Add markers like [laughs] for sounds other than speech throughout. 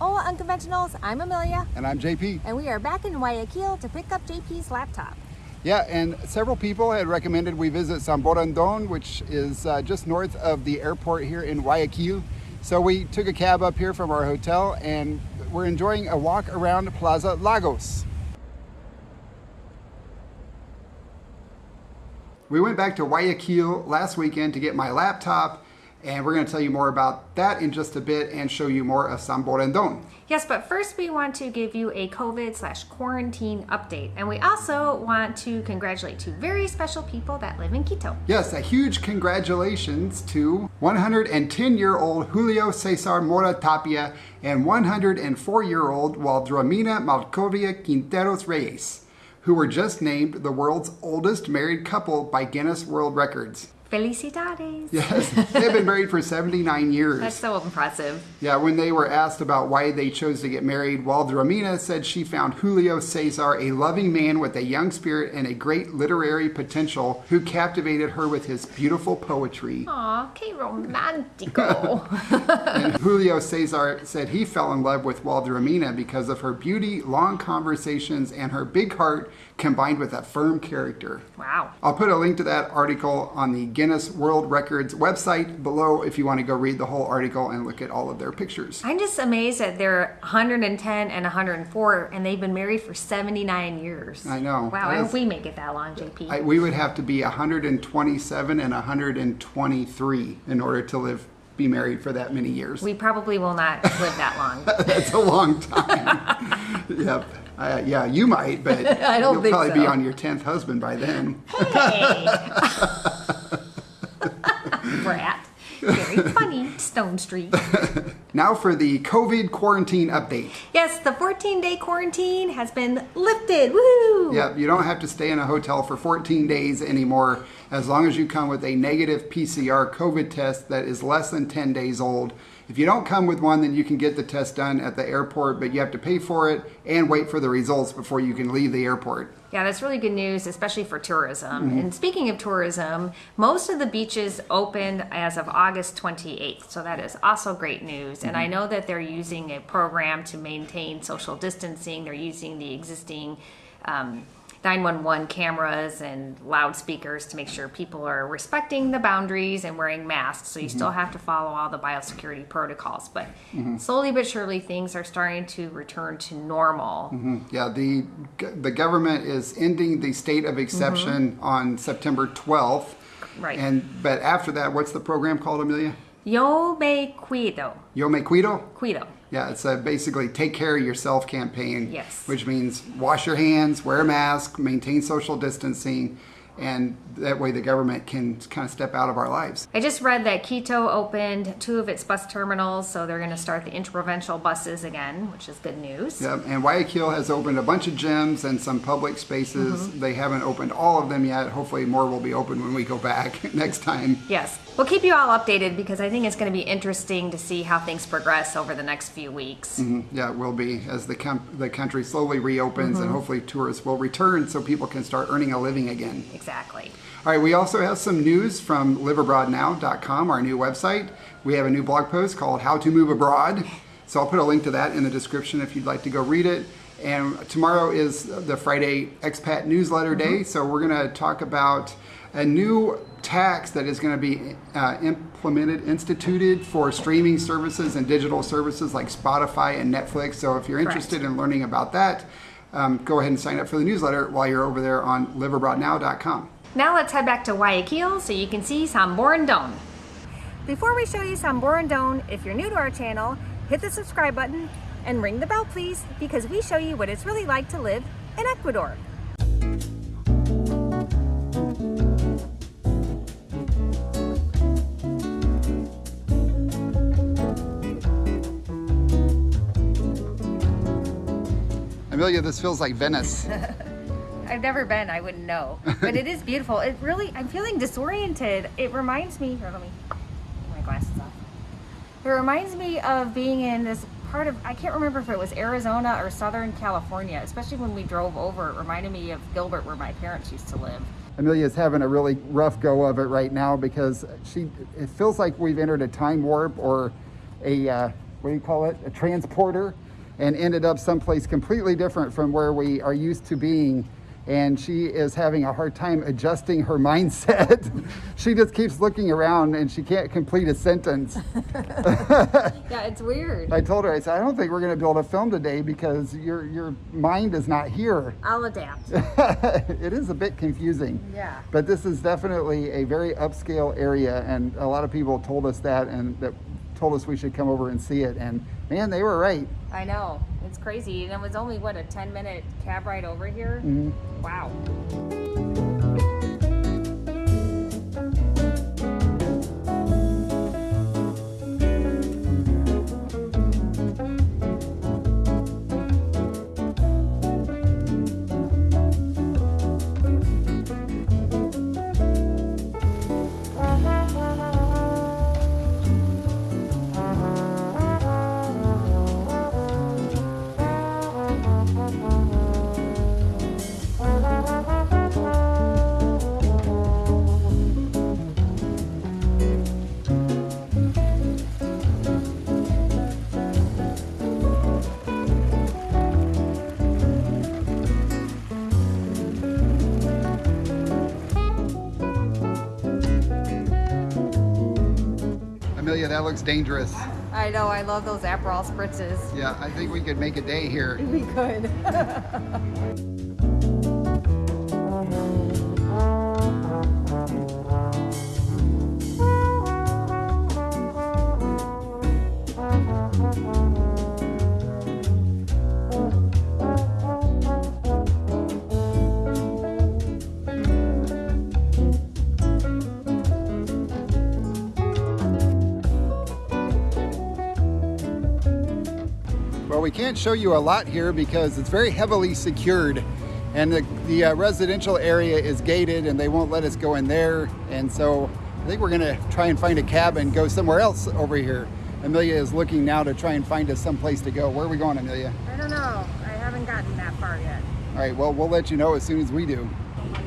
Hola Unconventionals, I'm Amelia. And I'm JP. And we are back in Guayaquil to pick up JP's laptop. Yeah, and several people had recommended we visit Samborondón, which is uh, just north of the airport here in Guayaquil. So we took a cab up here from our hotel and we're enjoying a walk around Plaza Lagos. We went back to Guayaquil last weekend to get my laptop and we're going to tell you more about that in just a bit and show you more of Samborondón. Yes, but first we want to give you a COVID slash quarantine update. And we also want to congratulate two very special people that live in Quito. Yes, a huge congratulations to 110-year-old Julio Cesar Mora Tapia and 104-year-old Waldramina Maclovia Quinteros Reyes, who were just named the world's oldest married couple by Guinness World Records. Felicidades. Yes, they've been married for 79 years. That's so impressive. Yeah, when they were asked about why they chose to get married, Waldramina said she found Julio Cesar a loving man with a young spirit and a great literary potential who captivated her with his beautiful poetry. Aw, que romantico. [laughs] and Julio Cesar said he fell in love with Waldramina because of her beauty, long conversations, and her big heart combined with a firm character. Wow. I'll put a link to that article on the Guinness World Records website below if you want to go read the whole article and look at all of their pictures. I'm just amazed that they're 110 and 104 and they've been married for 79 years. I know. Wow, I hope we make it that long, JP. I, we would have to be 127 and 123 in order to live be married for that many years. We probably will not live that long. [laughs] That's a long time. [laughs] yep. Uh, yeah, you might, but [laughs] I don't you'll think probably so. be on your 10th husband by then. Hey! Brat. Very [laughs] funny, Stone Street. [laughs] Now for the COVID quarantine update. Yes, the 14 day quarantine has been lifted. Woo! Yep, you don't have to stay in a hotel for 14 days anymore as long as you come with a negative PCR COVID test that is less than 10 days old. If you don't come with one, then you can get the test done at the airport, but you have to pay for it and wait for the results before you can leave the airport. Yeah, that's really good news, especially for tourism. Mm-hmm. And speaking of tourism, most of the beaches opened as of August 28th. So that is also great news. And I Mm-hmm. know that they're using a program to maintain social distancing. They're using the existing um, 911 cameras and loudspeakers to make sure people are respecting the boundaries and wearing masks. So you Mm-hmm. still have to follow all the biosecurity protocols. But mm-hmm. slowly but surely, things are starting to return to normal. Mm-hmm. Yeah, the the government is ending the state of exception mm-hmm. on September 12th. Right. And but after that, what's the program called, Amelia? Yo me cuido. Yo me cuido? Cuido. Yeah, it's a basically take care of yourself campaign. Yes. Which means wash your hands, wear a mask, maintain social distancing, and that way the government can kind of step out of our lives. I just read that Quito opened two of its bus terminals, so they're going to start the interprovincial buses again, which is good news. Yep, and Guayaquil has opened a bunch of gyms and some public spaces. Mm-hmm. They haven't opened all of them yet. Hopefully, more will be open when we go back [laughs] next time. Yes. We'll keep you all updated because I think it's going to be interesting to see how things progress over the next few weeks. Yeah, it will be as the the country slowly reopens and hopefully tourists will return so people can start earning a living again. Exactly. All right, we also have some news from liveabroadnow.com, our new website. We have a new blog post called How to Move Abroad. So I'll put a link to that in the description if you'd like to go read it. And tomorrow is the Friday Expat Newsletter Day. So we're going to talk about a new tax that is going to be uh, implemented, instituted for streaming services and digital services like Spotify and Netflix. So if you're Correct. interested in learning about that, um, go ahead and sign up for the newsletter while you're over there on liveabroadnow.com. Now let's head back to Guayaquil so you can see Samborondón. Before we show you Samborondón, if you're new to our channel, hit the subscribe button and ring the bell please because we show you what it's really like to live in Ecuador. Amelia, this feels like Venice. [laughs] I've never been, I wouldn't know. But it is beautiful. It really, I'm feeling disoriented. It reminds me, here, let me get my glasses off. It reminds me of being in this part of, I can't remember if it was Arizona or Southern California, especially when we drove over. It reminded me of Gilbert, where my parents used to live. Amelia's having a really rough go of it right now because she it feels like we've entered a time warp or a uh, what do you call it, a transporter, and ended up someplace completely different from where we are used to being. And she is having a hard time adjusting her [laughs] mindset. [laughs] she just keeps looking around and she can't complete a sentence. [laughs] Yeah, it's weird. I told her, I said, I don't think we're going to be able to film today because your your mind is not here. I'll adapt. it is a bit confusing. Yeah. But this is definitely a very upscale area, and a lot of people told us that, and that told us we should come over and see it. And man, they were right. I know. It's crazy. And it was only, what, a 10 minute cab ride over here? Mm-hmm. Wow. That looks dangerous. I know. I love those Aperol spritzes. Yeah, I think we could make a day here. [laughs] We could. [laughs] We can't show you a lot here because it's very heavily secured, and the, the uh, residential area is gated, and they won't let us go in there. And so I think we're gonna try and find a cab and go somewhere else over here. Amelia is looking now to try and find us someplace to go. Where are we going, Amelia? I don't know. I haven't gotten that far yet. All right, well, we'll let you know as soon as we do.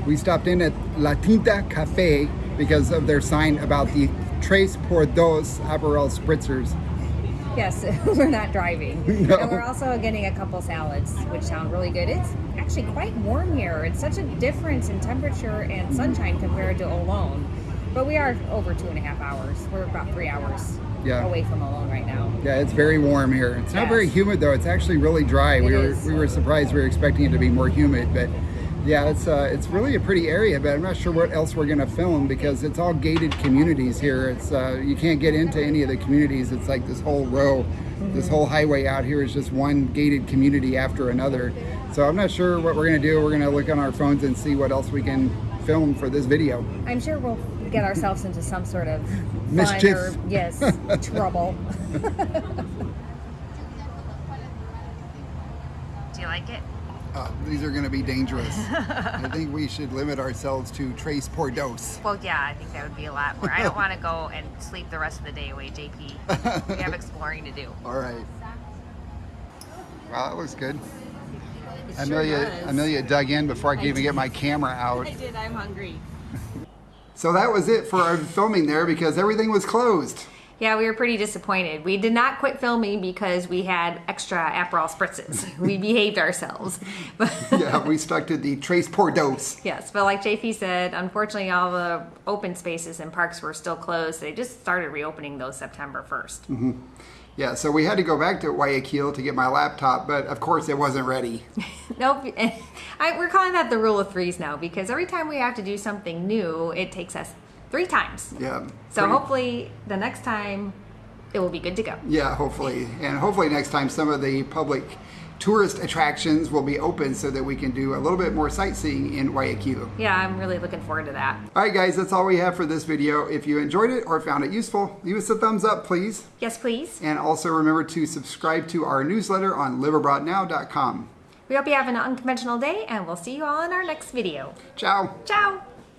We stopped in at La Tinta Cafe because of their sign about the Tres por Dos Aperol Spritzers. Yes, [laughs] we're not driving. [laughs] No. And we're also getting a couple salads, which sound really good. It's actually quite warm here. It's such a difference in temperature and mm-hmm. sunshine compared to Olón. But we are over two and a half hours. We're about three hours Yeah. away from Olón right now. Yeah, it's very warm here. It's not very humid though. It's actually really dry. we It were we were surprised. We were expecting it to be more humid, but yeah, it's uh, it's really a pretty area. But I'm not sure what else we're gonna film because it's all gated communities here. It's uh, you can't get into any of the communities. It's like this whole row, this whole highway out here is just one gated community after another. So I'm not sure what we're gonna do. We're gonna look on our phones and see what else we can film for this video. I'm sure we'll get ourselves into some sort of [laughs] Mischief. or yes, [laughs] trouble. [laughs] Do you like it? Uh, these are gonna be dangerous. [laughs] I think we should limit ourselves to Tres por dos. Well, yeah, I think that would be a lot more. I don't want to go and sleep the rest of the day away, JP. We have [laughs] exploring to do. All right. Wow, that looks good. It Amelia, does. Amelia dug in before I could even get my camera out. [laughs] I did. I'm hungry. So that was it for our filming there because everything was closed. Yeah, we were pretty disappointed. We did not quit filming because we had extra Aperol spritzes. [laughs] we behaved ourselves. But [laughs] Yeah, we stuck to the Tres por dos. yes, but like JP said, unfortunately, all the open spaces and parks were still closed. They just started reopening those September 1st. Mm-hmm. Yeah, so we had to go back to Guayaquil to get my laptop, but of course it wasn't ready. [laughs] Nope. I, we're calling that the rule of threes now because every time we have to do something new, it takes us three times. Yeah. So hopefully the next time it will be good to go. Yeah, hopefully. And hopefully next time some of the public tourist attractions will be open so that we can do a little bit more sightseeing in Guayaquil. Yeah, I'm really looking forward to that. All right, guys, that's all we have for this video. If you enjoyed it or found it useful, leave us a thumbs up, please. Yes, please. And also remember to subscribe to our newsletter on liveabroadnow.com. We hope you have an unconventional day and we'll see you all in our next video. Ciao. Ciao.